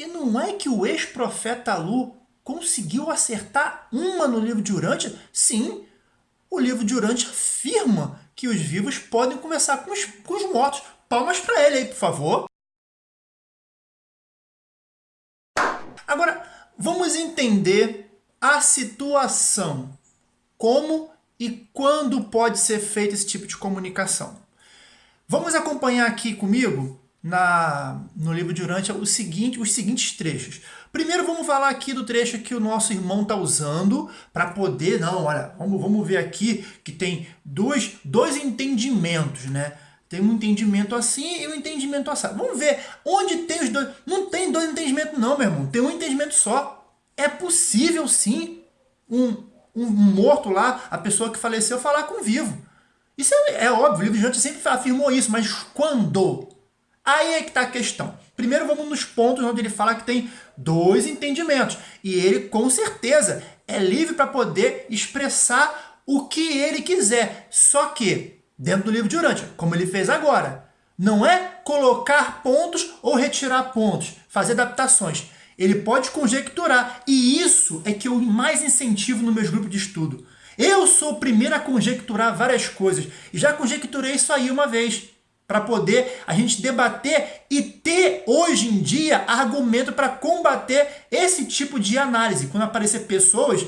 E não é que o ex-profeta Lu conseguiu acertar uma no livro de Urântia? Sim, o livro de Urântia afirma que os vivos podem conversar com os, com os mortos. Palmas para ele aí, por favor. Agora, vamos entender a situação. Como e quando pode ser feito esse tipo de comunicação. Vamos acompanhar aqui comigo na, no livro de Urântia o seguinte, os seguintes trechos. Primeiro vamos falar aqui do trecho que o nosso irmão está usando para poder... Não, olha, vamos, vamos ver aqui que tem dois, dois entendimentos, né? Tem um entendimento assim e um entendimento assim. Vamos ver onde tem os dois... Não tem dois entendimentos não, meu irmão. Tem um entendimento só. É possível, sim, um, um morto lá, a pessoa que faleceu, falar com o vivo. Isso é, é óbvio, o livro de Urântia sempre afirmou isso, mas quando? Aí é que está a questão. Primeiro vamos nos pontos onde ele fala que tem dois entendimentos. E ele, com certeza, é livre para poder expressar o que ele quiser. Só que, dentro do livro de Urântia, como ele fez agora, não é colocar pontos ou retirar pontos, fazer adaptações. Ele pode conjecturar. E isso é que eu mais incentivo nos meus grupos de estudo. Eu sou o primeiro a conjecturar várias coisas. E já conjecturei isso aí uma vez para poder a gente debater e ter hoje em dia argumento para combater esse tipo de análise. Quando aparecer pessoas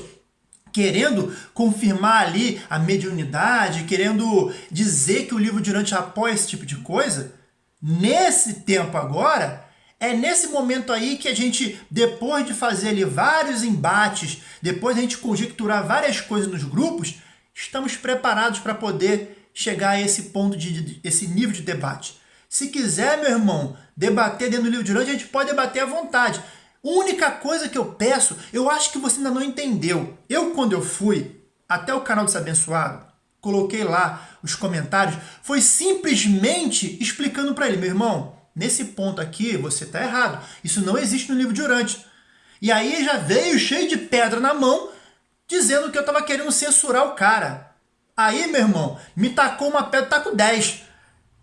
querendo confirmar ali a mediunidade, querendo dizer que o livro Durante apoia esse tipo de coisa, nesse tempo agora, é nesse momento aí que a gente, depois de fazer ali vários embates, depois de a gente conjecturar várias coisas nos grupos, estamos preparados para poder chegar a esse ponto, de, de, esse nível de debate. Se quiser, meu irmão, debater dentro do livro de Urântia, a gente pode debater à vontade. Única coisa que eu peço, eu acho que você ainda não entendeu. Eu, quando eu fui até o canal do Abençoado, coloquei lá os comentários, foi simplesmente explicando para ele, meu irmão, nesse ponto aqui você está errado. Isso não existe no livro de Urântia. E aí já veio cheio de pedra na mão, dizendo que eu estava querendo censurar o cara. Aí, meu irmão, me tacou uma pedra, com 10.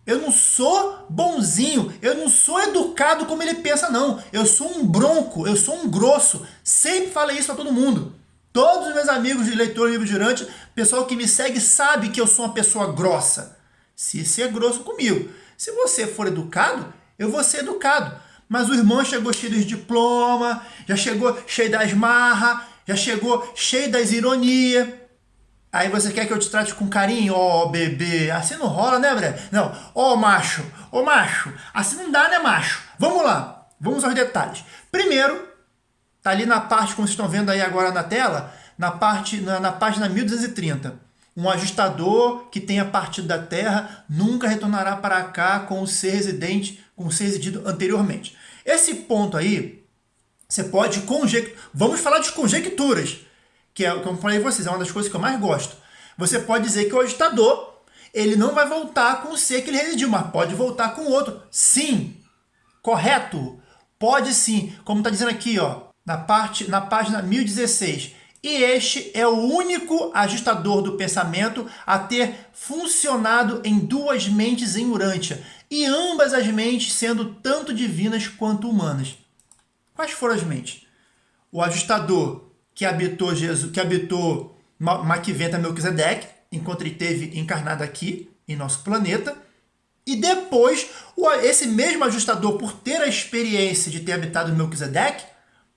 Eu não sou bonzinho, eu não sou educado como ele pensa, não. Eu sou um bronco, eu sou um grosso. Sempre falei isso a todo mundo. Todos os meus amigos de leitor livro girante, pessoal que me segue sabe que eu sou uma pessoa grossa. Se ser grosso comigo. Se você for educado, eu vou ser educado. Mas o irmão chegou cheio de diploma, já chegou cheio das marras, já chegou cheio das ironias. Aí você quer que eu te trate com carinho? Ó, oh, bebê, assim não rola, né, Bré? Não, ó, oh, macho, ó, oh, macho, assim não dá, né, macho? Vamos lá, vamos aos detalhes. Primeiro, tá ali na parte, como vocês estão vendo aí agora na tela, na, parte, na, na página 1230. Um ajustador que tenha partido da Terra nunca retornará para cá com o ser residente, com o ser residido anteriormente. Esse ponto aí, você pode conjecturar. Vamos falar de conjecturas que é, como eu falei vocês, é uma das coisas que eu mais gosto. Você pode dizer que o agitador, ele não vai voltar com o ser que ele residiu, mas pode voltar com outro. Sim, correto, pode sim, como está dizendo aqui, ó, na, parte, na página 1016. E este é o único ajustador do pensamento a ter funcionado em duas mentes em Urântia, e ambas as mentes sendo tanto divinas quanto humanas. Quais foram as mentes? O ajustador que habitou Jesus, que habitou Maquiventa Melquisedeque, enquanto ele esteve encarnado aqui em nosso planeta. E depois, esse mesmo ajustador, por ter a experiência de ter habitado Melquisedeque,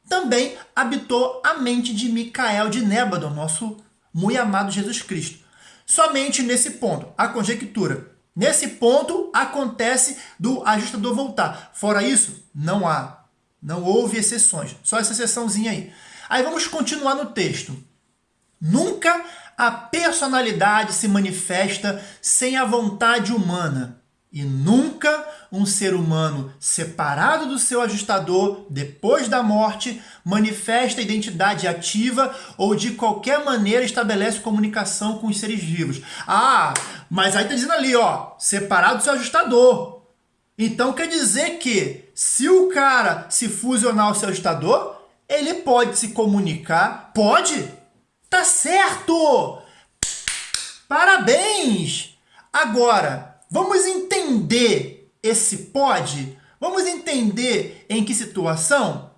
também habitou a mente de Micael de Nébado, nosso muito amado Jesus Cristo. Somente nesse ponto, a conjectura. Nesse ponto, acontece do ajustador voltar. Fora isso, não há. Não houve exceções. Só essa exceçãozinha aí. Aí vamos continuar no texto. Nunca a personalidade se manifesta sem a vontade humana. E nunca um ser humano separado do seu ajustador depois da morte manifesta identidade ativa ou de qualquer maneira estabelece comunicação com os seres vivos. Ah, mas aí está dizendo ali, ó, separado do seu ajustador. Então quer dizer que se o cara se fusionar ao seu ajustador, ele pode se comunicar? Pode? Tá certo! Parabéns! Agora, vamos entender esse pode? Vamos entender em que situação?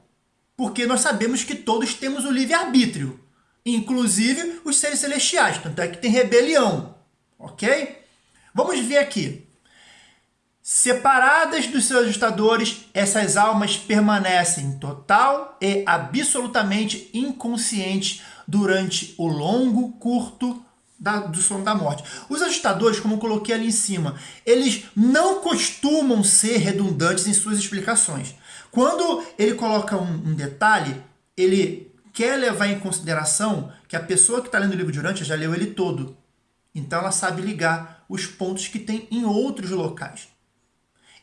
Porque nós sabemos que todos temos o livre-arbítrio, inclusive os seres celestiais, tanto é que tem rebelião, ok? Vamos ver aqui. Separadas dos seus ajustadores, essas almas permanecem total e absolutamente inconscientes durante o longo, curto da, do sono da morte. Os ajustadores, como coloquei ali em cima, eles não costumam ser redundantes em suas explicações. Quando ele coloca um, um detalhe, ele quer levar em consideração que a pessoa que está lendo o livro de Urântia já leu ele todo. Então ela sabe ligar os pontos que tem em outros locais.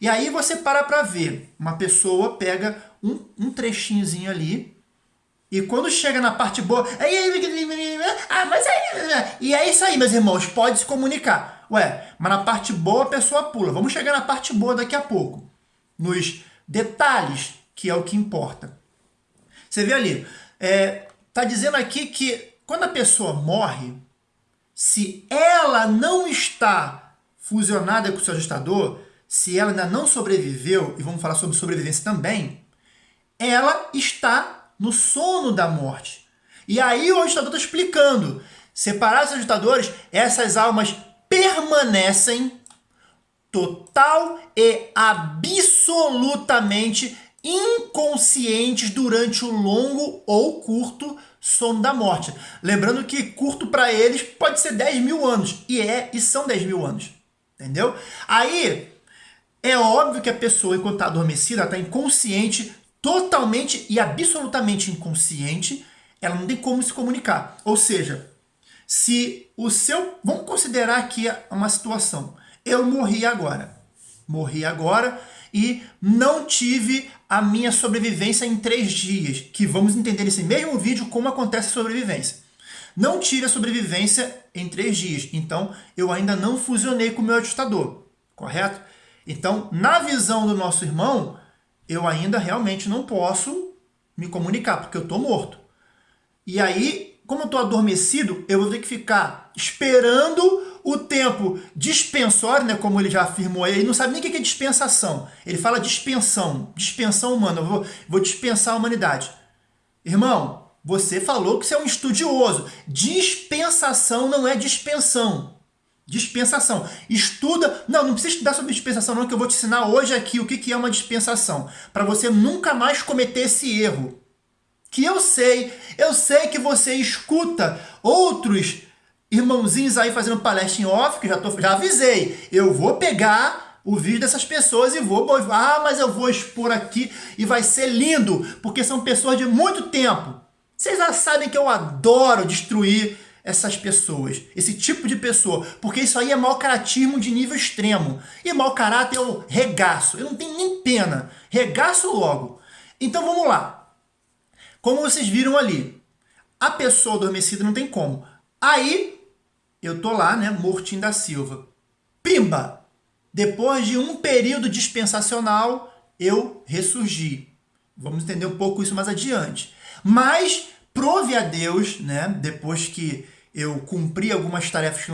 E aí você para para ver. Uma pessoa pega um, um trechinhozinho ali e quando chega na parte boa... Ah, mas aí... E é isso aí, meus irmãos. Pode se comunicar. Ué, mas na parte boa a pessoa pula. Vamos chegar na parte boa daqui a pouco. Nos detalhes, que é o que importa. Você vê ali, é, tá dizendo aqui que quando a pessoa morre, se ela não está fusionada com o seu ajustador, se ela ainda não sobreviveu, e vamos falar sobre sobrevivência também, ela está no sono da morte. E aí o ajustador está explicando, separados os ajustadores, essas almas permanecem total e absolutamente inconscientes durante o longo ou curto sono da morte. Lembrando que curto para eles pode ser 10 mil anos, e é e são 10 mil anos, entendeu? Aí, é óbvio que a pessoa, enquanto está adormecida, está inconsciente, totalmente e absolutamente inconsciente, ela não tem como se comunicar. Ou seja, se o seu... Vamos considerar aqui uma situação eu morri agora. Morri agora e não tive a minha sobrevivência em três dias, que vamos entender nesse mesmo vídeo como acontece a sobrevivência. Não tive a sobrevivência em três dias, então eu ainda não fusionei com o meu ajustador, correto? Então, na visão do nosso irmão, eu ainda realmente não posso me comunicar, porque eu estou morto. E aí, como eu estou adormecido, eu vou ter que ficar esperando o tempo dispensório, né, como ele já afirmou aí, ele não sabe nem o que é dispensação. Ele fala dispensão, dispensão humana, eu vou, vou dispensar a humanidade. Irmão, você falou que você é um estudioso. Dispensação não é dispensão. Dispensação. Estuda. Não, não precisa estudar sobre dispensação, não, que eu vou te ensinar hoje aqui o que é uma dispensação. Para você nunca mais cometer esse erro. Que eu sei, eu sei que você escuta outros irmãozinhos aí fazendo palestra em off, que já, tô, já avisei, eu vou pegar o vídeo dessas pessoas e vou, ah, mas eu vou expor aqui e vai ser lindo, porque são pessoas de muito tempo. Vocês já sabem que eu adoro destruir essas pessoas, esse tipo de pessoa, porque isso aí é mau caratismo de nível extremo. E mau caráter eu regaço, eu não tenho nem pena, regaço logo. Então vamos lá. Como vocês viram ali, a pessoa adormecida não tem como. Aí eu tô lá, né, mortinho da Silva. Pimba! Depois de um período dispensacional, eu ressurgi. Vamos entender um pouco isso mais adiante. Mas, prove a Deus, né, depois que eu cumpri algumas tarefas,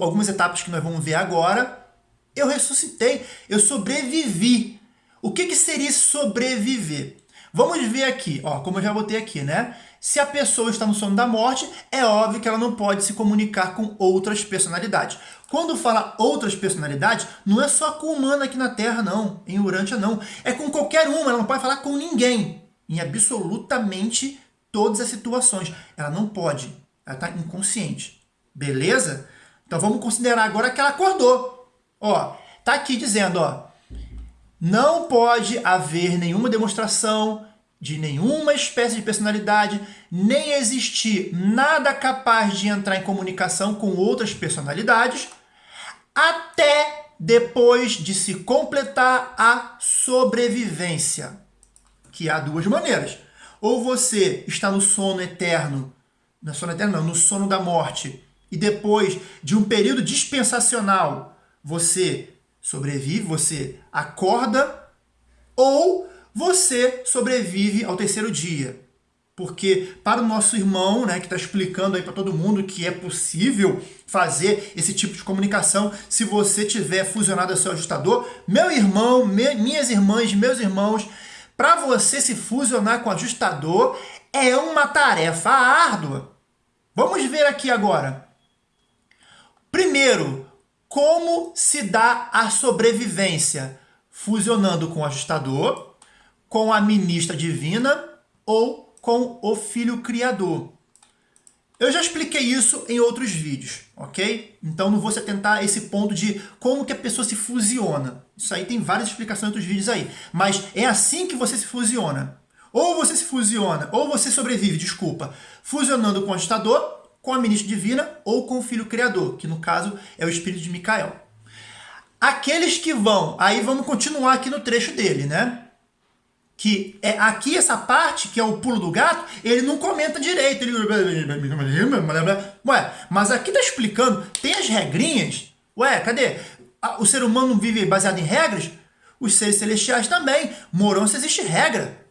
algumas etapas que nós vamos ver agora, eu ressuscitei, eu sobrevivi. O que, que seria sobreviver? Vamos ver aqui, ó, como eu já botei aqui, né? Se a pessoa está no sono da morte, é óbvio que ela não pode se comunicar com outras personalidades. Quando fala outras personalidades, não é só com humana aqui na Terra, não. Em Urântia, não. É com qualquer uma, ela não pode falar com ninguém. Em absolutamente todas as situações. Ela não pode. Ela está inconsciente. Beleza? Então vamos considerar agora que ela acordou. Ó, tá aqui dizendo, ó. Não pode haver nenhuma demonstração de nenhuma espécie de personalidade, nem existir nada capaz de entrar em comunicação com outras personalidades, até depois de se completar a sobrevivência. Que há duas maneiras. Ou você está no sono eterno, no sono eterno não, no sono da morte, e depois de um período dispensacional, você sobrevive, você acorda, ou você sobrevive ao terceiro dia. porque para o nosso irmão, né, que está explicando aí para todo mundo que é possível fazer esse tipo de comunicação se você tiver fusionado ao seu ajustador, meu irmão, me, minhas irmãs, meus irmãos, para você se fusionar com o ajustador é uma tarefa árdua. Vamos ver aqui agora. Primeiro, como se dá a sobrevivência? Fusionando com o ajustador, com a ministra divina ou com o filho criador. Eu já expliquei isso em outros vídeos, ok? Então não vou se atentar esse ponto de como que a pessoa se fusiona. Isso aí tem várias explicações em outros vídeos aí. Mas é assim que você se fusiona. Ou você se fusiona, ou você sobrevive, desculpa, fusionando com o ajustador, com a ministra divina ou com o filho criador, que no caso é o espírito de Micael. Aqueles que vão, aí vamos continuar aqui no trecho dele, né? Que é aqui essa parte, que é o pulo do gato, ele não comenta direito. Ele... Ué, mas aqui tá explicando, tem as regrinhas. Ué, cadê? O ser humano vive baseado em regras? Os seres celestiais também. Morão se existe regra.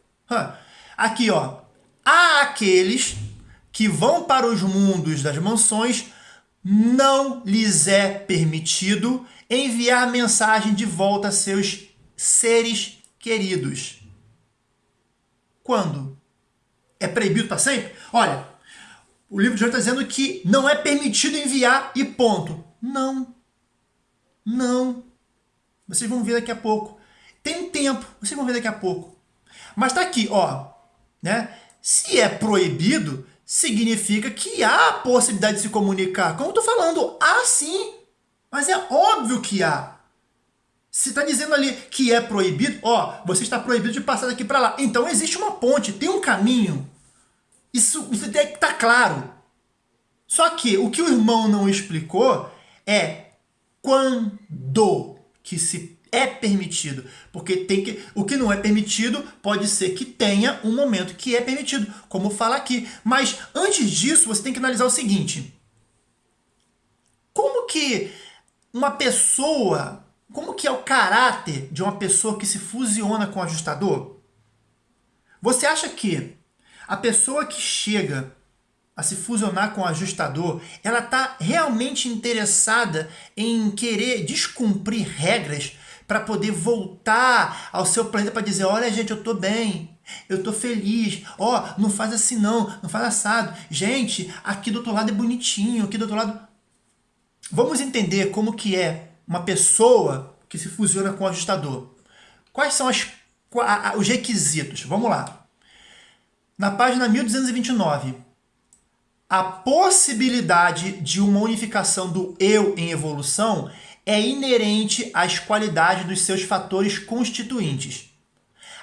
Aqui, ó. Há aqueles que vão para os mundos das mansões, não lhes é permitido enviar mensagem de volta a seus seres queridos. Quando? É proibido para sempre? Olha, o livro de hoje está dizendo que não é permitido enviar e ponto. Não. Não. Vocês vão ver daqui a pouco. Tem tempo, vocês vão ver daqui a pouco. Mas está aqui, ó. Né? Se é proibido, significa que há a possibilidade de se comunicar. Como eu estou falando, há sim. Mas é óbvio que há. Se está dizendo ali que é proibido, ó, você está proibido de passar daqui para lá. Então existe uma ponte, tem um caminho. Isso, isso tem que estar tá claro. Só que o que o irmão não explicou é quando que se é permitido, porque tem que o que não é permitido pode ser que tenha um momento que é permitido, como fala aqui. Mas antes disso, você tem que analisar o seguinte: como que uma pessoa, como que é o caráter de uma pessoa que se fusiona com o ajustador? Você acha que a pessoa que chega a se fusionar com o ajustador, ela está realmente interessada em querer descumprir regras para poder voltar ao seu planeta para dizer, olha gente, eu estou bem, eu estou feliz, ó, oh, não faz assim não, não faz assado. Gente, aqui do outro lado é bonitinho, aqui do outro lado... Vamos entender como que é uma pessoa que se fusiona com o ajustador. Quais são as, os requisitos? Vamos lá. Na página 1229, a possibilidade de uma unificação do eu em evolução é inerente às qualidades dos seus fatores constituintes.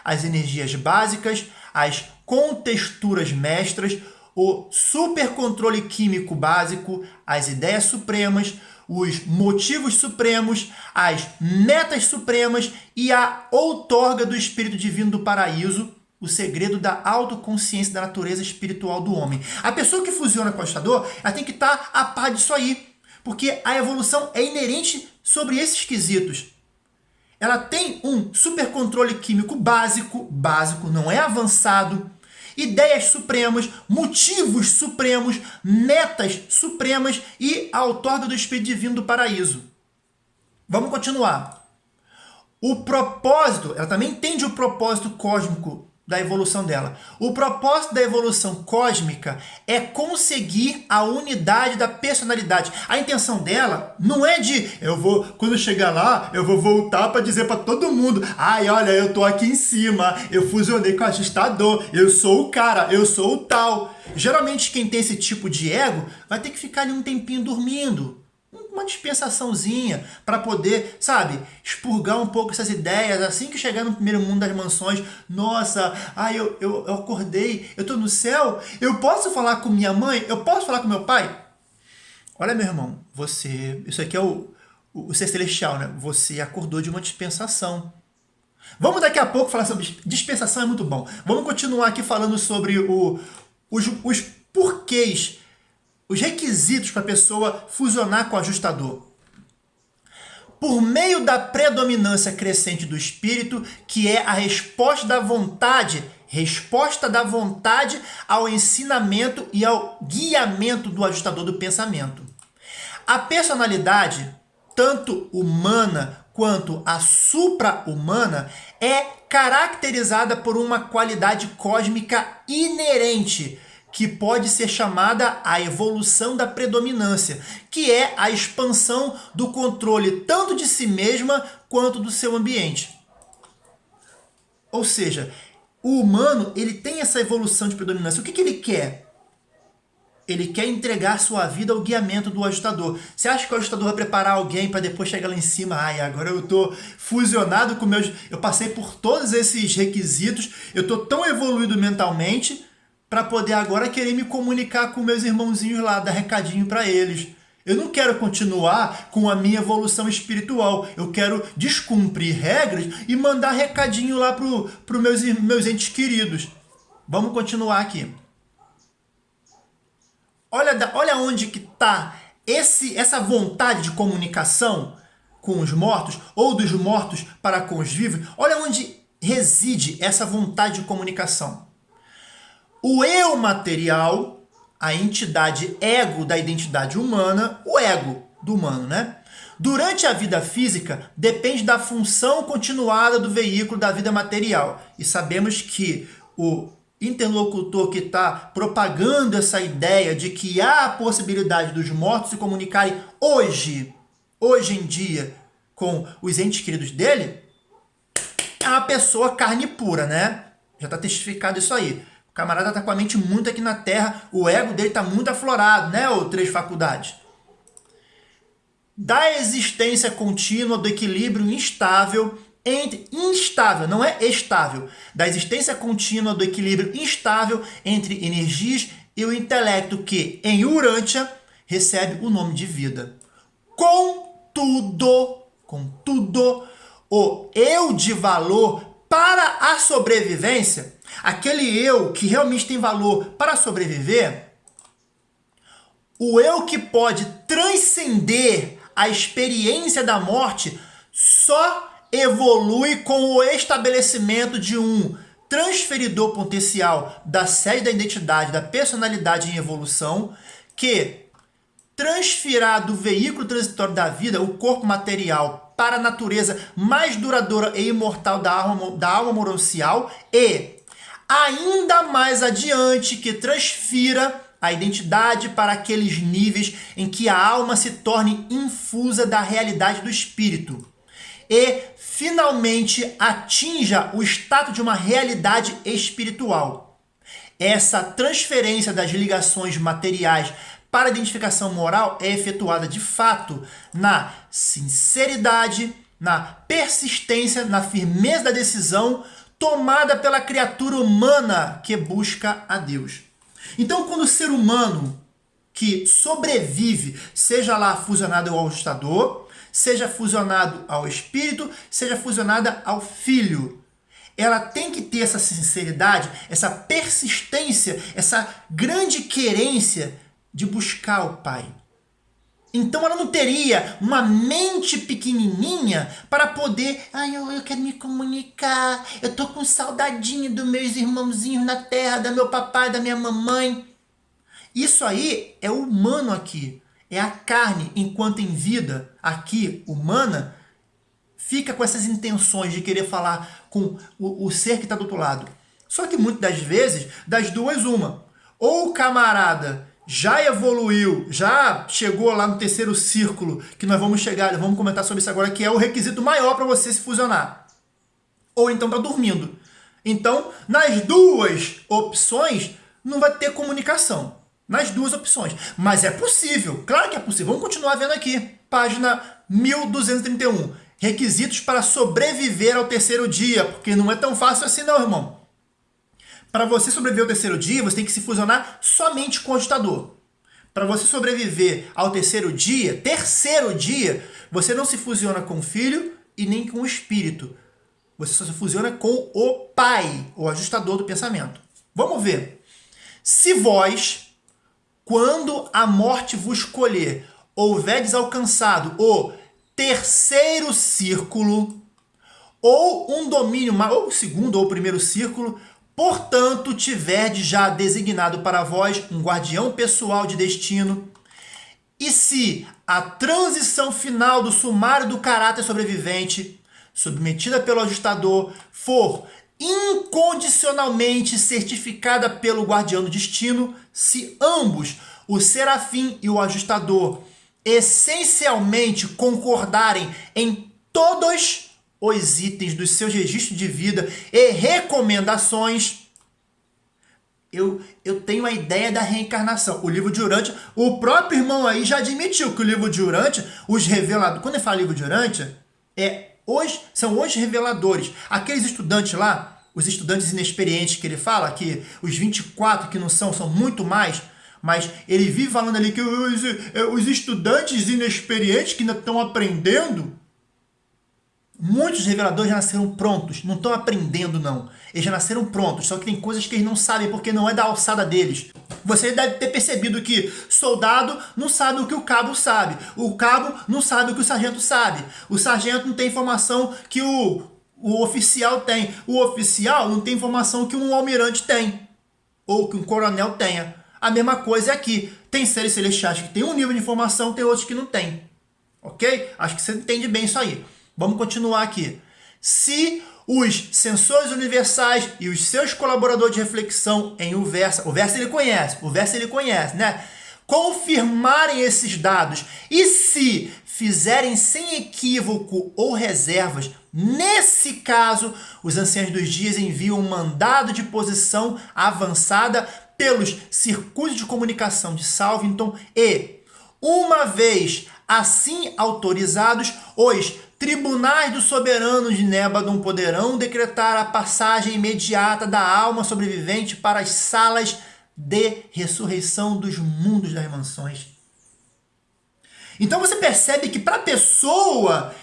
As energias básicas, as contexturas mestras, o supercontrole químico básico, as ideias supremas, os motivos supremos, as metas supremas e a outorga do Espírito Divino do Paraíso, o segredo da autoconsciência da natureza espiritual do homem. A pessoa que fusiona com o ajustador, ela tem que estar a par disso aí porque a evolução é inerente sobre esses quesitos. Ela tem um supercontrole químico básico, básico, não é avançado, ideias supremas, motivos supremos, metas supremas e a outorga do Espírito Divino do Paraíso. Vamos continuar. O propósito, ela também entende o propósito cósmico da evolução dela. O propósito da evolução cósmica é conseguir a unidade da personalidade. A intenção dela não é de eu vou quando chegar lá, eu vou voltar para dizer para todo mundo: "Ai, olha, eu tô aqui em cima, eu fusionei com o ajustador, eu sou o cara, eu sou o tal". Geralmente quem tem esse tipo de ego vai ter que ficar ali um tempinho dormindo uma dispensaçãozinha para poder, sabe, expurgar um pouco essas ideias, assim que chegar no primeiro mundo das mansões, nossa, ai, eu, eu, eu acordei, eu tô no céu, eu posso falar com minha mãe, eu posso falar com meu pai? Olha, meu irmão, você, isso aqui é o, o, o ser celestial, né? Você acordou de uma dispensação. Vamos daqui a pouco falar sobre dispensação, é muito bom. Vamos continuar aqui falando sobre o, os, os porquês os requisitos para a pessoa fusionar com o ajustador. por meio da predominância crescente do espírito, que é a resposta da vontade, resposta da vontade ao ensinamento e ao guiamento do ajustador do pensamento. A personalidade, tanto humana quanto a supra-humana, é caracterizada por uma qualidade cósmica inerente, que pode ser chamada a evolução da predominância, que é a expansão do controle tanto de si mesma quanto do seu ambiente. Ou seja, o humano ele tem essa evolução de predominância. O que, que ele quer? Ele quer entregar sua vida ao guiamento do ajustador. Você acha que o ajustador vai preparar alguém para depois chegar lá em cima? Ai, agora eu estou fusionado com meus... Eu passei por todos esses requisitos, eu estou tão evoluído mentalmente para poder agora querer me comunicar com meus irmãozinhos lá, dar recadinho para eles. Eu não quero continuar com a minha evolução espiritual. Eu quero descumprir regras e mandar recadinho lá para os meus, meus entes queridos. Vamos continuar aqui. Olha, olha onde que está essa vontade de comunicação com os mortos, ou dos mortos para com os vivos. Olha onde reside essa vontade de comunicação. O eu material, a entidade ego da identidade humana, o ego do humano, né? Durante a vida física, depende da função continuada do veículo da vida material. E sabemos que o interlocutor que está propagando essa ideia de que há a possibilidade dos mortos se comunicarem hoje, hoje em dia, com os entes queridos dele, é uma pessoa carne pura, né? Já está testificado isso aí camarada tá com a mente muito aqui na Terra, o ego dele tá muito aflorado, né, ô Três Faculdades? Da existência contínua do equilíbrio instável entre instável, não é estável, da existência contínua do equilíbrio instável entre energias e o intelecto que, em Urântia, recebe o nome de vida. Contudo, contudo, o eu de valor para a sobrevivência aquele eu que realmente tem valor para sobreviver, o eu que pode transcender a experiência da morte só evolui com o estabelecimento de um transferidor potencial da sede da identidade, da personalidade em evolução, que transferirá do veículo transitório da vida, o corpo material, para a natureza mais duradoura e imortal da alma, da alma moroncial e ainda mais adiante que transfira a identidade para aqueles níveis em que a alma se torne infusa da realidade do espírito e finalmente atinja o status de uma realidade espiritual. Essa transferência das ligações materiais para a identificação moral é efetuada de fato na sinceridade, na persistência, na firmeza da decisão, tomada pela criatura humana que busca a Deus. Então, quando o ser humano que sobrevive, seja lá fusionado ao ajustador, seja fusionado ao espírito, seja fusionada ao filho, ela tem que ter essa sinceridade, essa persistência, essa grande querência de buscar o Pai. Então ela não teria uma mente pequenininha para poder, ai, eu, eu quero me comunicar, eu tô com saudadinho dos meus irmãozinhos na terra, da meu papai, da minha mamãe. Isso aí é humano aqui, é a carne enquanto em vida aqui humana fica com essas intenções de querer falar com o, o ser que está do outro lado. Só que muitas das vezes, das duas uma, ou o camarada já evoluiu, já chegou lá no terceiro círculo, que nós vamos chegar, vamos comentar sobre isso agora, que é o requisito maior para você se fusionar. Ou então está dormindo. Então, nas duas opções, não vai ter comunicação. Nas duas opções. Mas é possível, claro que é possível. Vamos continuar vendo aqui. Página 1231. Requisitos para sobreviver ao terceiro dia, porque não é tão fácil assim não, irmão. Para você sobreviver ao terceiro dia, você tem que se fusionar somente com o ajustador. Para você sobreviver ao terceiro dia, terceiro dia, você não se fusiona com o filho e nem com o espírito. Você só se fusiona com o pai, o ajustador do pensamento. Vamos ver. Se vós, quando a morte vos escolher, houverdes alcançado o terceiro círculo, ou um domínio, ou o segundo ou o primeiro círculo, portanto, tiverdes já designado para vós um guardião pessoal de destino, e se a transição final do sumário do caráter sobrevivente, submetida pelo ajustador, for incondicionalmente certificada pelo guardião do destino, se ambos, o serafim e o ajustador, essencialmente concordarem em todos os itens dos seus registros de vida e recomendações, eu, eu tenho a ideia da reencarnação. O livro de Urântia, o próprio irmão aí já admitiu que o livro de Urântia, os reveladores, quando ele fala livro de Urântia, é Hoje, são os reveladores. Aqueles estudantes lá, os estudantes inexperientes que ele fala, que os 24 que não são, são muito mais, mas ele vive falando ali que os, os estudantes inexperientes que ainda estão aprendendo, muitos reveladores já nasceram prontos, não estão aprendendo não. Eles já nasceram prontos, só que tem coisas que eles não sabem porque não é da alçada deles. Você deve ter percebido que soldado não sabe o que o cabo sabe. O cabo não sabe o que o sargento sabe. O sargento não tem informação que o, o oficial tem. O oficial não tem informação que um almirante tem. Ou que um coronel tenha. A mesma coisa é aqui. Tem seres celestiais que tem um nível de informação, tem outros que não tem. Ok? Acho que você entende bem isso aí. Vamos continuar aqui. Se os sensores universais e os seus colaboradores de reflexão em o Versa, o Versa ele conhece, o Versa ele conhece, né? Confirmarem esses dados e se fizerem sem equívoco ou reservas, nesse caso, os anciãos dos dias enviam um mandado de posição avançada pelos circuitos de comunicação de Salvington e, uma vez assim autorizados, os Tribunais do soberano de Nébadon poderão decretar a passagem imediata da alma sobrevivente para as salas de ressurreição dos mundos das mansões. Então você percebe que para a pessoa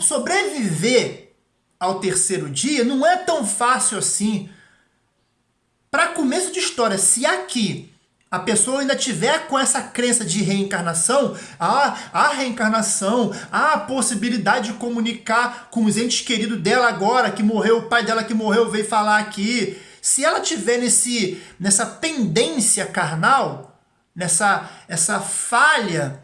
sobreviver ao terceiro dia não é tão fácil assim. Para começo de história, se aqui a pessoa ainda tiver com essa crença de reencarnação, a, a reencarnação, a possibilidade de comunicar com os entes queridos dela agora, que morreu, o pai dela que morreu veio falar aqui. Se ela tiver nesse, nessa pendência carnal, nessa essa falha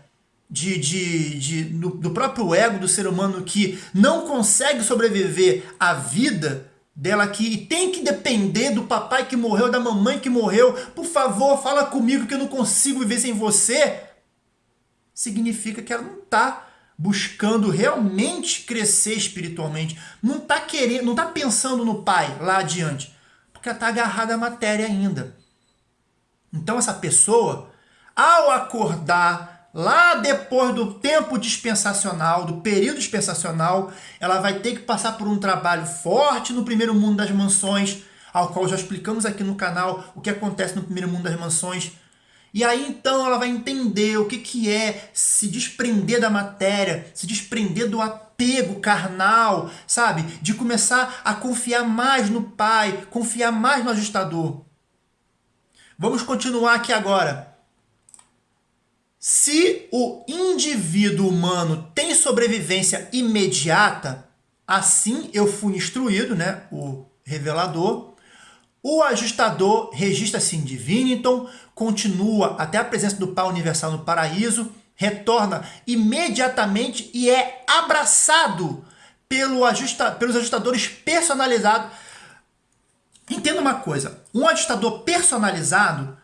de, de, de, do, do próprio ego do ser humano que não consegue sobreviver à vida, dela aqui e tem que depender do papai que morreu, da mamãe que morreu. Por favor, fala comigo que eu não consigo viver sem você. Significa que ela não está buscando realmente crescer espiritualmente. Não está querendo, não está pensando no pai lá adiante, porque ela está agarrada à matéria ainda. Então essa pessoa, ao acordar lá depois do tempo dispensacional, do período dispensacional, ela vai ter que passar por um trabalho forte no primeiro mundo das mansões, ao qual já explicamos aqui no canal o que acontece no primeiro mundo das mansões. E aí então ela vai entender o que, que é se desprender da matéria, se desprender do apego carnal, sabe? De começar a confiar mais no Pai, confiar mais no ajustador. Vamos continuar aqui agora. Se o indivíduo humano tem sobrevivência imediata, assim eu fui instruído, né, o revelador, o ajustador registra-se em Divinington, continua até a presença do Pai Universal no paraíso, retorna imediatamente e é abraçado pelo ajusta, pelos ajustadores personalizados. Entenda uma coisa, um ajustador personalizado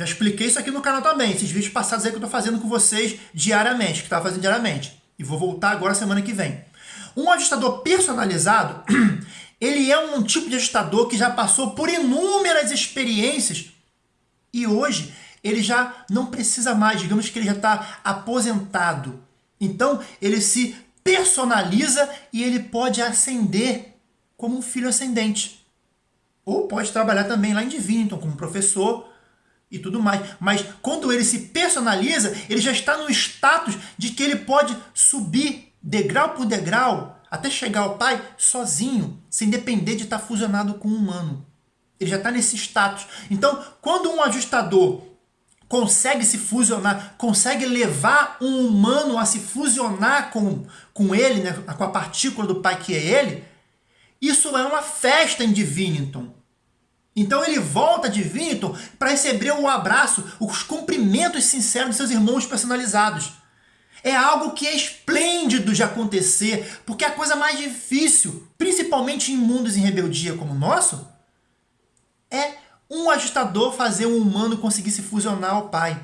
já expliquei isso aqui no canal também, esses vídeos passados aí que eu estou fazendo com vocês diariamente, que estava fazendo diariamente. E vou voltar agora semana que vem. Um ajustador personalizado, ele é um tipo de ajustador que já passou por inúmeras experiências e hoje ele já não precisa mais, digamos que ele já está aposentado. Então ele se personaliza e ele pode ascender como um filho ascendente. Ou pode trabalhar também lá em Divinington como professor e tudo mais. Mas quando ele se personaliza, ele já está no status de que ele pode subir degrau por degrau até chegar ao Pai sozinho, sem depender de estar fusionado com um humano. Ele já está nesse status. Então, quando um ajustador consegue se fusionar, consegue levar um humano a se fusionar com, com ele, né, com a partícula do Pai que é ele, isso é uma festa em Divinington. Então ele volta de Divinington para receber o abraço, os cumprimentos sinceros de seus irmãos personalizados. É algo que é esplêndido de acontecer, porque a coisa mais difícil, principalmente em mundos em rebeldia como o nosso, é um ajustador fazer um humano conseguir se fusionar ao pai.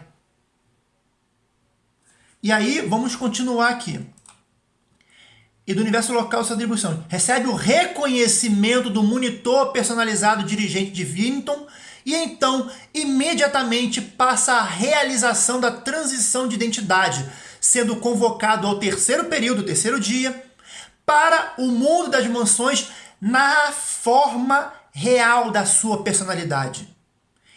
E aí, vamos continuar aqui. E do universo local sua atribuição. Recebe o reconhecimento do monitor personalizado dirigente de Vinton e então imediatamente passa a realização da transição de identidade, sendo convocado ao terceiro período, terceiro dia, para o mundo das mansões na forma real da sua personalidade.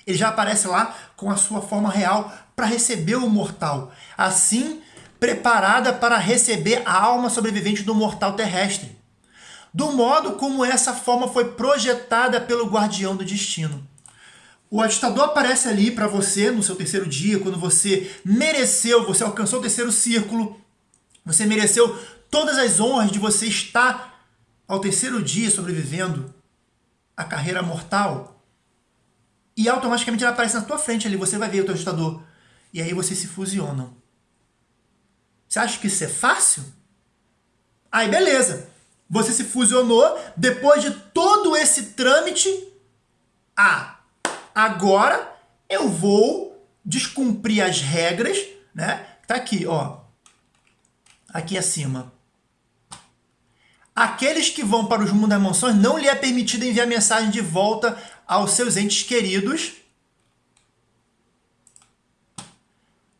Ele já aparece lá com a sua forma real para receber o mortal, assim preparada para receber a alma sobrevivente do mortal terrestre, do modo como essa forma foi projetada pelo guardião do destino. O ajustador aparece ali para você no seu terceiro dia, quando você mereceu, você alcançou o terceiro círculo, você mereceu todas as honras de você estar ao terceiro dia sobrevivendo a carreira mortal. E automaticamente ele aparece na tua frente ali, você vai ver o teu ajustador. E aí vocês se fusionam. Você acha que isso é fácil? Aí beleza. Você se fusionou, depois de todo esse trâmite, ah, Agora eu vou descumprir as regras, né? Tá aqui, ó. Aqui acima. Aqueles que vão para os mundos das emoções não lhe é permitido enviar mensagem de volta aos seus entes queridos.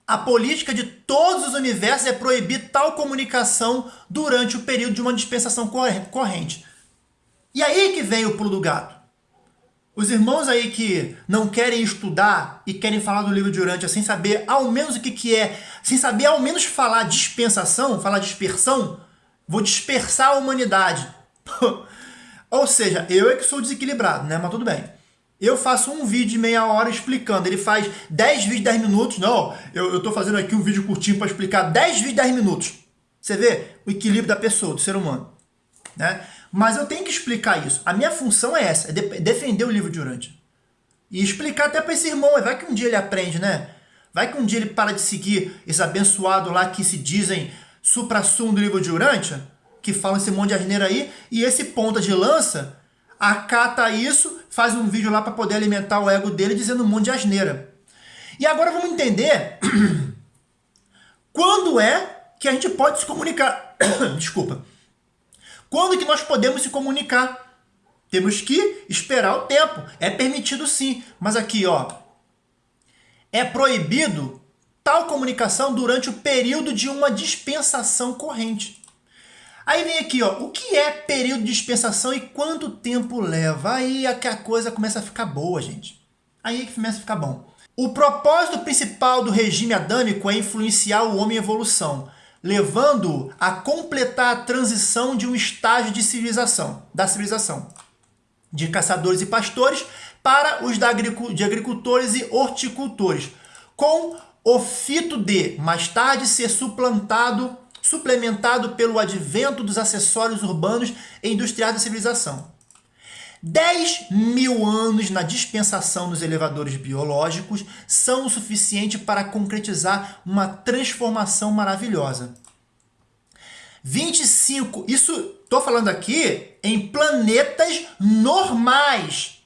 A política de todos os universos é proibir tal comunicação durante o período de uma dispensação corrente. E aí que vem o pulo do gato. Os irmãos aí que não querem estudar e querem falar do livro de Urântia sem saber ao menos o que, que é, sem saber ao menos falar dispensação, falar dispersão, vou dispersar a humanidade. Ou seja, eu é que sou desequilibrado, né? Mas tudo bem. Eu faço um vídeo de meia hora explicando. Ele faz 10 vídeos de 10 minutos. Não, eu, eu tô fazendo aqui um vídeo curtinho para explicar 10 vídeos de 10 minutos. Você vê o equilíbrio da pessoa, do ser humano. Né? Mas eu tenho que explicar isso. A minha função é essa, é de defender o livro de Urântia. E explicar até para esse irmão, vai que um dia ele aprende, né? Vai que um dia ele para de seguir esse abençoado lá que se dizem supra-sumo do livro de Urântia, que falam esse monte de asneira aí, e esse ponta de lança acata isso, faz um vídeo lá para poder alimentar o ego dele dizendo um monte de asneira. E agora vamos entender quando é que a gente pode se comunicar. Desculpa quando que nós podemos se comunicar? Temos que esperar o tempo. É permitido sim, mas aqui, ó, é proibido tal comunicação durante o período de uma dispensação corrente. Aí vem aqui, ó, o que é período de dispensação e quanto tempo leva? Aí é que a coisa começa a ficar boa, gente. Aí é que começa a ficar bom. O propósito principal do regime adâmico é influenciar o homem em evolução levando a completar a transição de um estágio de civilização, da civilização, de caçadores e pastores para os de agricultores e horticultores, com o fito de, mais tarde, ser suplantado, suplementado pelo advento dos acessórios urbanos e industriais da civilização. 10 mil anos na dispensação dos elevadores biológicos são o suficiente para concretizar uma transformação maravilhosa. 25, isso estou falando aqui em planetas normais.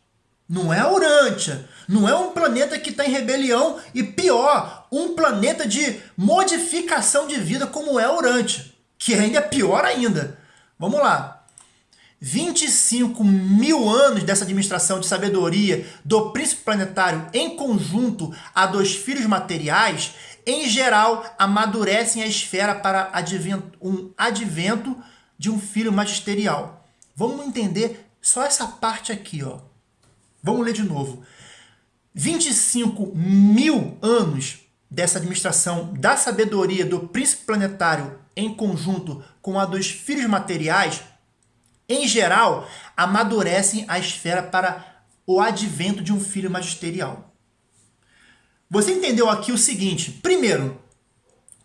Não é Urântia. Não é um planeta que está em rebelião e pior, um planeta de modificação de vida como é Urântia, que ainda é pior ainda. Vamos lá. 25 mil anos dessa administração de sabedoria do príncipe planetário em conjunto a dos filhos materiais, em geral, amadurecem a esfera para advento, um advento de um filho magisterial. Vamos entender só essa parte aqui, ó. Vamos ler de novo. 25 mil anos dessa administração da sabedoria do príncipe planetário em conjunto com a dos filhos materiais em geral, amadurecem a esfera para o advento de um filho magisterial. você entendeu aqui o seguinte. Primeiro,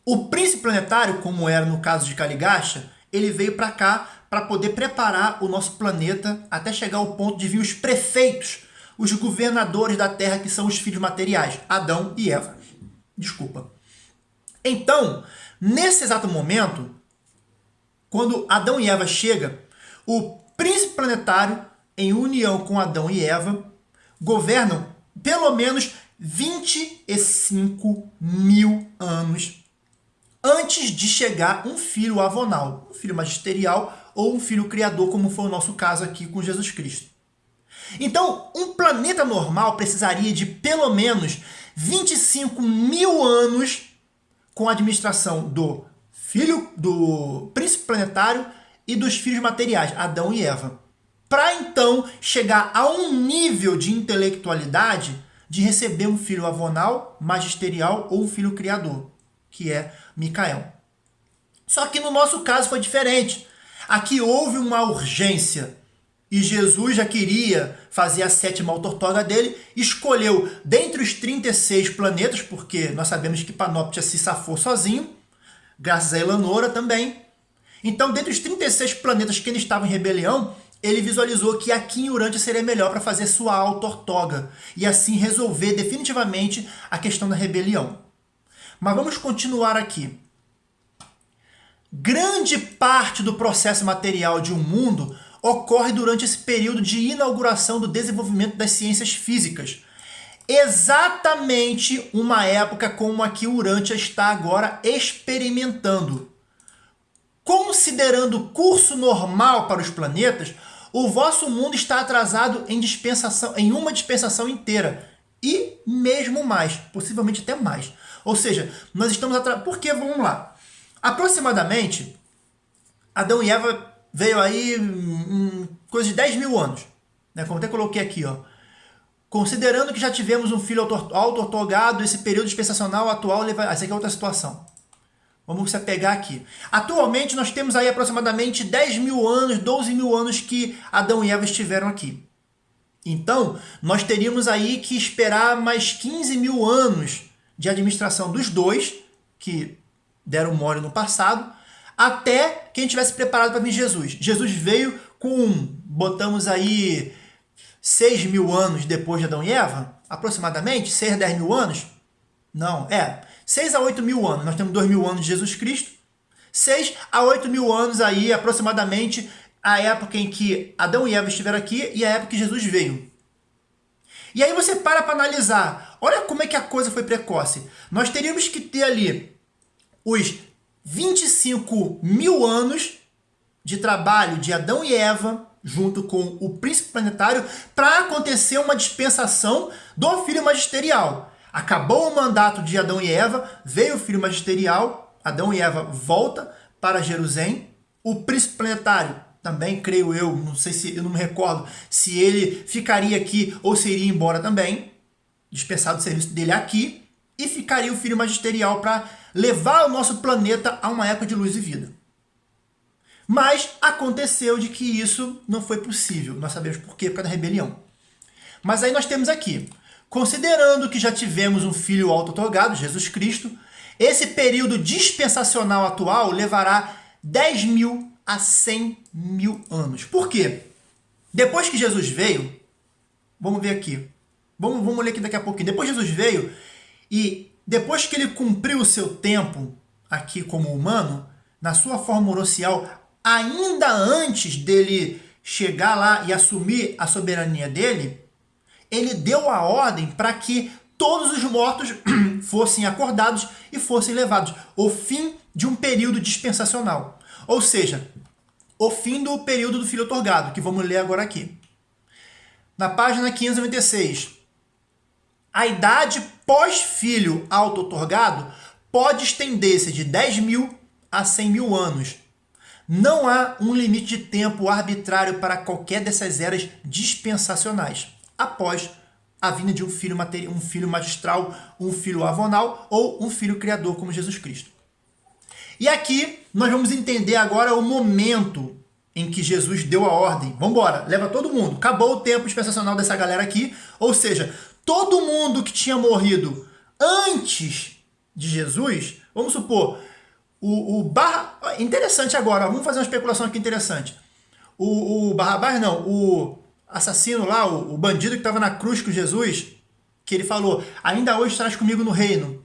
o príncipe planetário, como era no caso de Caligacha, ele veio para cá para poder preparar o nosso planeta até chegar ao ponto de vir os prefeitos, os governadores da Terra, que são os filhos materiais, Adão e Eva. Desculpa. Então, nesse exato momento, quando Adão e Eva chega, o príncipe planetário, em união com Adão e Eva, governam pelo menos 25 mil anos antes de chegar um filho avonal, um filho magisterial ou um filho criador, como foi o nosso caso aqui com Jesus Cristo. Então, um planeta normal precisaria de pelo menos 25 mil anos com a administração do filho do príncipe planetário e dos filhos materiais, Adão e Eva. Para então chegar a um nível de intelectualidade de receber um filho avonal, magisterial ou um filho criador, que é Micael. Só que no nosso caso foi diferente. Aqui houve uma urgência e Jesus já queria fazer a sétima autortoga dele, escolheu dentre os 36 planetas, porque nós sabemos que Panóptia se safou sozinho, graças a Elanora também. Então, dentre os 36 planetas que ele estava em rebelião, ele visualizou que aqui em Urântia seria melhor para fazer sua autortoga e assim resolver definitivamente a questão da rebelião. Mas vamos continuar aqui. Grande parte do processo material de um mundo ocorre durante esse período de inauguração do desenvolvimento das ciências físicas. Exatamente uma época como a que Urântia está agora experimentando. Considerando o curso normal para os planetas, o vosso mundo está atrasado em dispensação, em uma dispensação inteira e mesmo mais, possivelmente até mais. Ou seja, nós estamos atrasados. Por que? Vamos lá. Aproximadamente, Adão e Eva veio aí em coisa de 10 mil anos. Né? Como até coloquei aqui, ó. Considerando que já tivemos um filho auto-otorgado, esse período dispensacional atual, leva... essa aqui é outra situação. Vamos se pegar aqui. Atualmente nós temos aí aproximadamente 10 mil anos, 12 mil anos que Adão e Eva estiveram aqui. Então, nós teríamos aí que esperar mais 15 mil anos de administração dos dois, que deram mole no passado, até que a gente tivesse preparado para vir Jesus. Jesus veio com, botamos aí, 6 mil anos depois de Adão e Eva, aproximadamente, 6 a 10 mil anos. Não, é, 6 a 8 mil anos, nós temos 2 mil anos de Jesus Cristo. 6 a 8 mil anos aí, aproximadamente, a época em que Adão e Eva estiveram aqui e a época que Jesus veio. E aí você para para analisar. Olha como é que a coisa foi precoce. Nós teríamos que ter ali os 25 mil anos de trabalho de Adão e Eva junto com o príncipe planetário para acontecer uma dispensação do filho magisterial. Acabou o mandato de Adão e Eva, veio o filho magisterial, Adão e Eva volta para Jerusalém. O príncipe planetário, também creio eu, não sei se eu não me recordo se ele ficaria aqui ou se iria embora também, dispensado o serviço dele aqui, e ficaria o filho magisterial para levar o nosso planeta a uma época de luz e vida. Mas aconteceu de que isso não foi possível. Nós sabemos por quê, por causa da rebelião. Mas aí nós temos aqui Considerando que já tivemos um filho auto-otorgado, Jesus Cristo, esse período dispensacional atual levará 10 mil a 100 mil anos. Por quê? Depois que Jesus veio, vamos ver aqui, vamos, vamos ler aqui daqui a pouquinho. Depois Jesus veio e depois que ele cumpriu o seu tempo aqui como humano, na sua forma oroncial, ainda antes dele chegar lá e assumir a soberania dele, ele deu a ordem para que todos os mortos fossem acordados e fossem levados. O fim de um período dispensacional. Ou seja, o fim do período do filho otorgado, que vamos ler agora aqui. Na página 596. A idade pós-filho auto-otorgado pode estender-se de 10 mil a 100 mil anos. Não há um limite de tempo arbitrário para qualquer dessas eras dispensacionais após a vinda de um filho, material, um filho magistral, um filho avonal ou um filho criador como Jesus Cristo. E aqui nós vamos entender agora o momento em que Jesus deu a ordem. Vamos embora, leva todo mundo. Acabou o tempo dispensacional dessa galera aqui, ou seja, todo mundo que tinha morrido antes de Jesus, vamos supor, o, o Barra... Interessante agora, vamos fazer uma especulação aqui interessante. O, o Barrabás, não, o assassino lá, o, o bandido que estava na cruz com Jesus, que ele falou, ainda hoje estarás comigo no reino.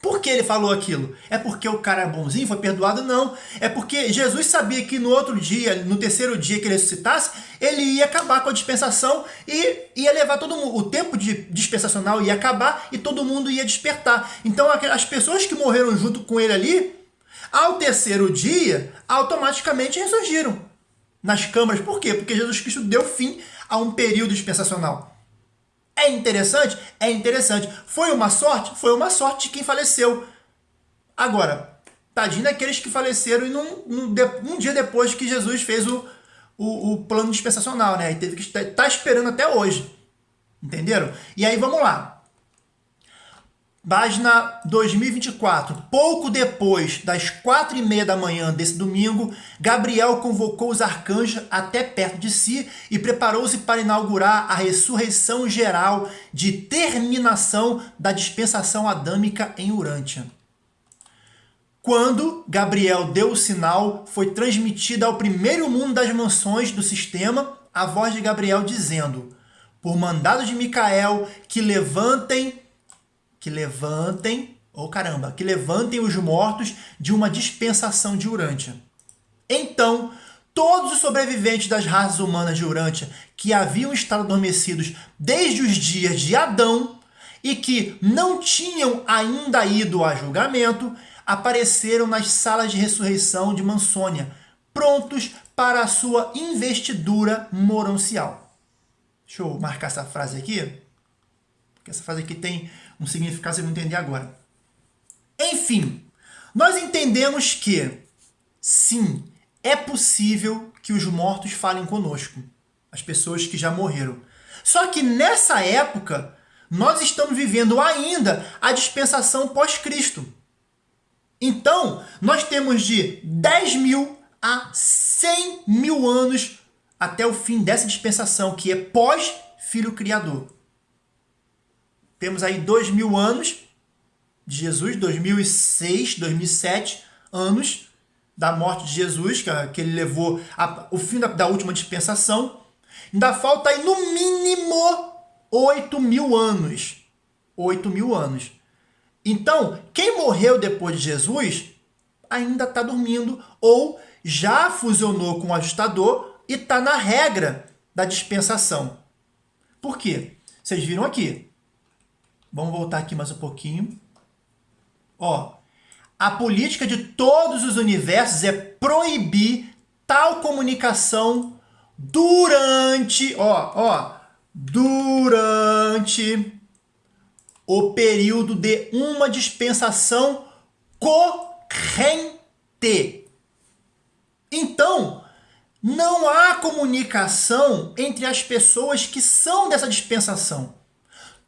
Por que ele falou aquilo? É porque o cara é bonzinho, foi perdoado? Não. É porque Jesus sabia que no outro dia, no terceiro dia que ele ressuscitasse, ele ia acabar com a dispensação e ia levar todo mundo. O tempo de dispensacional ia acabar e todo mundo ia despertar. Então as pessoas que morreram junto com ele ali, ao terceiro dia, automaticamente ressurgiram nas câmaras. Por quê? Porque Jesus Cristo deu fim a um período dispensacional. É interessante? É interessante. Foi uma sorte? Foi uma sorte de quem faleceu. Agora, tadinho daqueles que faleceram e num, num, um dia depois que Jesus fez o, o, o plano dispensacional, né? E teve que estar tá esperando até hoje. Entenderam? E aí vamos lá. Página 2024. Pouco depois das quatro e meia da manhã desse domingo, Gabriel convocou os arcanjos até perto de si e preparou-se para inaugurar a ressurreição geral de terminação da dispensação adâmica em Urântia. Quando Gabriel deu o sinal, foi transmitida ao primeiro mundo das mansões do sistema a voz de Gabriel dizendo, por mandado de Micael, que levantem que levantem, oh caramba, que levantem os mortos de uma dispensação de Urântia. Então, todos os sobreviventes das raças humanas de Urântia que haviam estado adormecidos desde os dias de Adão e que não tinham ainda ido a julgamento, apareceram nas salas de ressurreição de Mansônia, prontos para a sua investidura moroncial. Deixa eu marcar essa frase aqui, porque essa frase aqui tem um significado que você vai entender agora. Enfim, nós entendemos que, sim, é possível que os mortos falem conosco, as pessoas que já morreram. Só que nessa época, nós estamos vivendo ainda a dispensação pós-Cristo. Então, nós temos de 10 mil a 100 mil anos até o fim dessa dispensação, que é pós-Filho Criador. Temos aí dois mil anos de Jesus, 2006, 2007 anos da morte de Jesus, que, que ele levou a, o fim da, da última dispensação. Ainda falta aí no mínimo 8 mil anos. 8 mil anos. Então, quem morreu depois de Jesus ainda está dormindo ou já fusionou com o ajustador e está na regra da dispensação. Por quê? Vocês viram aqui. Vamos voltar aqui mais um pouquinho. Ó, a política de todos os universos é proibir tal comunicação durante, ó, ó, durante o período de uma dispensação corrente. Então, não há comunicação entre as pessoas que são dessa dispensação.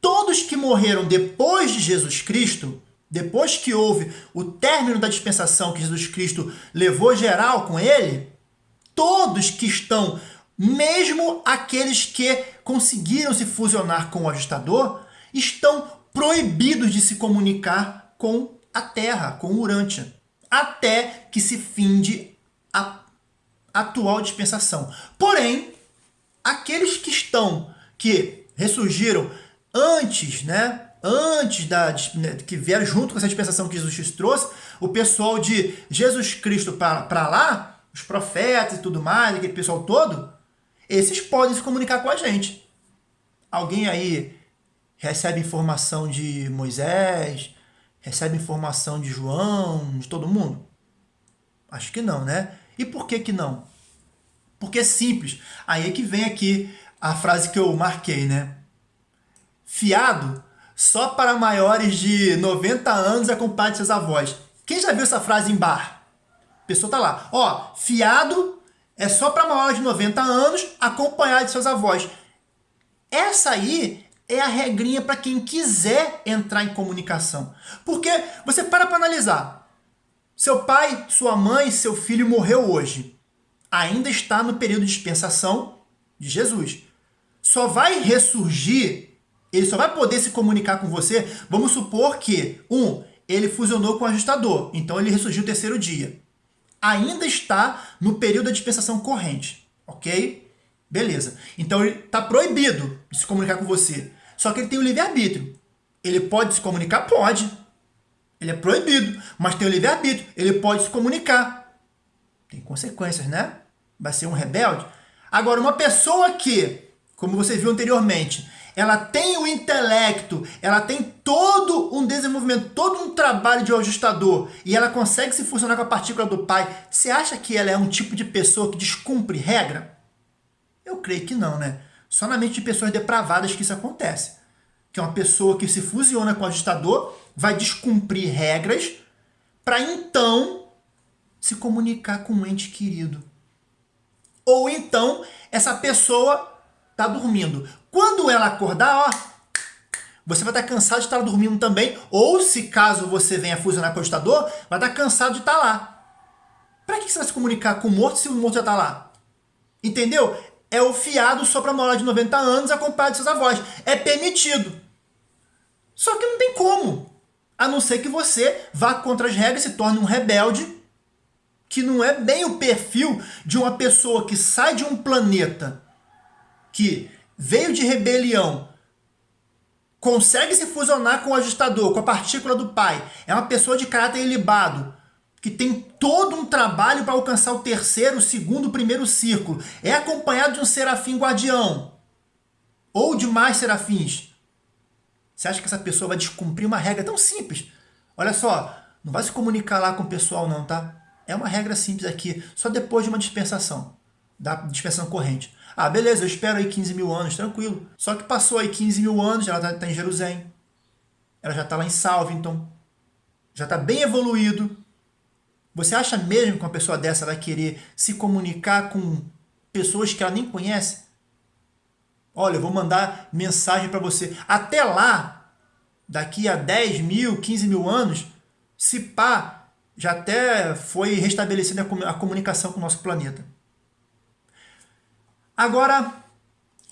Todos que morreram depois de Jesus Cristo, depois que houve o término da dispensação que Jesus Cristo levou geral com ele, todos que estão, mesmo aqueles que conseguiram se fusionar com o ajustador, estão proibidos de se comunicar com a Terra, com Urântia, até que se finde a atual dispensação. Porém, aqueles que estão, que ressurgiram antes, né? Antes da né, que vieram junto com essa dispensação que Jesus trouxe, o pessoal de Jesus Cristo para lá, os profetas e tudo mais, aquele pessoal todo, esses podem se comunicar com a gente. Alguém aí recebe informação de Moisés, recebe informação de João, de todo mundo? Acho que não, né? E por que que não? Porque é simples. Aí é que vem aqui a frase que eu marquei, né? Fiado só para maiores de 90 anos acompanhe seus avós. Quem já viu essa frase em bar? A pessoa tá lá. Ó, fiado é só para maiores de 90 anos acompanhar de seus avós. Essa aí é a regrinha para quem quiser entrar em comunicação. Porque você para para analisar. Seu pai, sua mãe, seu filho morreu hoje. Ainda está no período de dispensação de Jesus. Só vai ressurgir Ele só vai poder se comunicar com você, vamos supor que, um, ele fusionou com o ajustador, então ele ressurgiu o terceiro dia. Ainda está no período da dispensação corrente, ok? Beleza. Então ele está proibido de se comunicar com você. Só que ele tem o livre-arbítrio. Ele pode se comunicar? Pode. Ele é proibido, mas tem o livre-arbítrio. Ele pode se comunicar. Tem consequências, né? Vai ser um rebelde. Agora, uma pessoa que, como você viu anteriormente, ela tem o intelecto, ela tem todo um desenvolvimento, todo um trabalho de ajustador e ela consegue se funcionar com a partícula do pai, você acha que ela é um tipo de pessoa que descumpre regra? Eu creio que não, né? Só na mente de pessoas depravadas que isso acontece. Que é uma pessoa que se fusiona com o ajustador, vai descumprir regras para então se comunicar com um ente querido. Ou então essa pessoa está dormindo. Quando ela acordar, ó, você vai estar cansado de estar dormindo também, ou se caso você venha fusionar com o ajustador, vai estar cansado de estar lá. Para que você vai se comunicar com o morto se o morto já está lá? Entendeu? É o fiado só para morar de 90 anos acompanhado de seus avós. É permitido. Só que não tem como. A não ser que você vá contra as regras e se torne um rebelde, que não é bem o perfil de uma pessoa que sai de um planeta que veio de rebelião, consegue se fusionar com o ajustador, com a partícula do pai, é uma pessoa de caráter ilibado, que tem todo um trabalho para alcançar o terceiro, o segundo, o primeiro círculo, é acompanhado de um serafim guardião, ou de mais serafins. Você acha que essa pessoa vai descumprir uma regra tão simples? Olha só, não vai se comunicar lá com o pessoal não, tá? É uma regra simples aqui, só depois de uma dispensação, da dispensação corrente. Ah, beleza, eu espero aí 15 mil anos, tranquilo. Só que passou aí 15 mil anos, ela está tá em Jerusalém. Ela já está lá em Salvington. Já está bem evoluído. Você acha mesmo que uma pessoa dessa vai querer se comunicar com pessoas que ela nem conhece? Olha, eu vou mandar mensagem para você. Até lá, daqui a 10 mil, 15 mil anos, se pá, já até foi restabelecida a comunicação com o nosso planeta. Agora,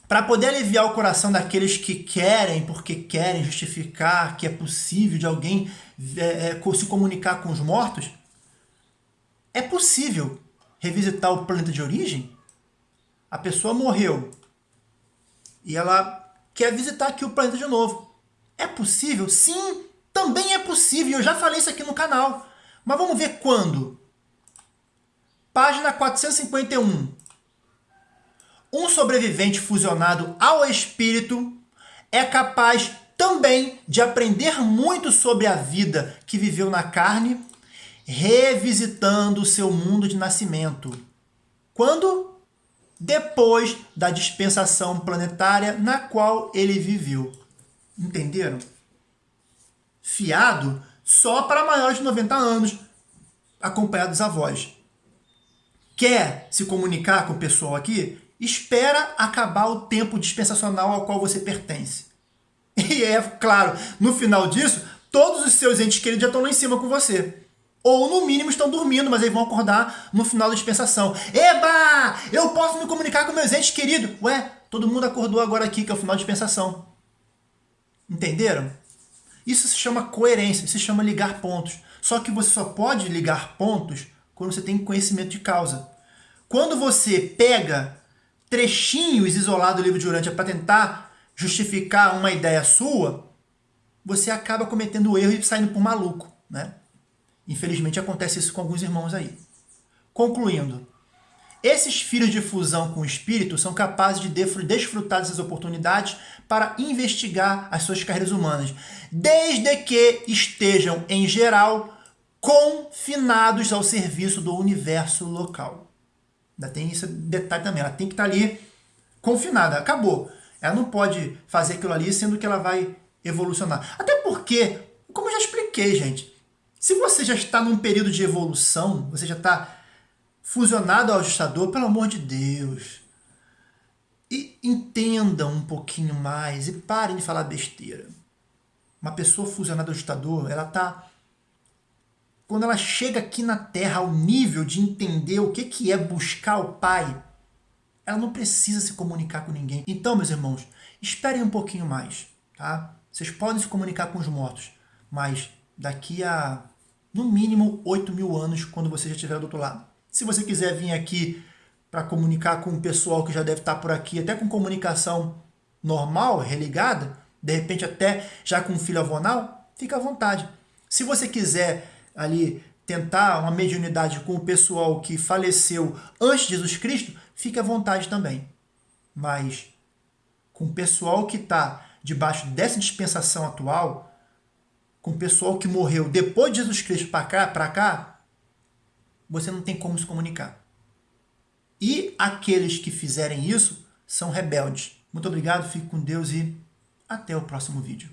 para poder aliviar o coração daqueles que querem, porque querem justificar que é possível de alguém é, é, se comunicar com os mortos, é possível revisitar o planeta de origem? A pessoa morreu e ela quer visitar aqui o planeta de novo. É possível? Sim, também é possível. Eu já falei isso aqui no canal. Mas vamos ver quando. Página 451 um sobrevivente fusionado ao espírito é capaz também de aprender muito sobre a vida que viveu na carne, revisitando o seu mundo de nascimento. Quando? Depois da dispensação planetária na qual ele viveu. Entenderam? Fiado só para maiores de 90 anos, acompanhado dos avós. Quer se comunicar com o pessoal aqui? Espera acabar o tempo dispensacional ao qual você pertence. E é claro, no final disso, todos os seus entes queridos já estão lá em cima com você. Ou no mínimo estão dormindo, mas aí vão acordar no final da dispensação. Eba! Eu posso me comunicar com meus entes queridos. Ué, todo mundo acordou agora aqui, que é o final da dispensação. Entenderam? Isso se chama coerência, se chama ligar pontos. Só que você só pode ligar pontos quando você tem conhecimento de causa. Quando você pega trechinhos isolados do livro de Urântia para tentar justificar uma ideia sua, você acaba cometendo erro e saindo por maluco. Né? Infelizmente acontece isso com alguns irmãos aí. Concluindo, esses filhos de fusão com o espírito são capazes de desfrutar dessas oportunidades para investigar as suas carreiras humanas, desde que estejam, em geral, confinados ao serviço do universo local. Ainda tem esse detalhe também. Ela tem que estar ali confinada. Acabou. Ela não pode fazer aquilo ali sendo que ela vai evolucionar. Até porque, como eu já expliquei, gente, se você já está num período de evolução, você já está fusionado ao ajustador, pelo amor de Deus, e entendam um pouquinho mais e parem de falar besteira. Uma pessoa fusionada ao ajustador, ela está quando ela chega aqui na Terra ao nível de entender o que, que é buscar o Pai, ela não precisa se comunicar com ninguém. Então, meus irmãos, esperem um pouquinho mais. tá? Vocês podem se comunicar com os mortos, mas daqui a, no mínimo, 8 mil anos, quando você já estiver do outro lado. Se você quiser vir aqui para comunicar com o pessoal que já deve estar por aqui, até com comunicação normal, religada, de repente até já com filho avonal, fica à vontade. Se você quiser ali tentar uma mediunidade com o pessoal que faleceu antes de Jesus Cristo, fique à vontade também. Mas com o pessoal que está debaixo dessa dispensação atual, com o pessoal que morreu depois de Jesus Cristo para cá, para cá, você não tem como se comunicar. E aqueles que fizerem isso são rebeldes. Muito obrigado, fique com Deus e até o próximo vídeo.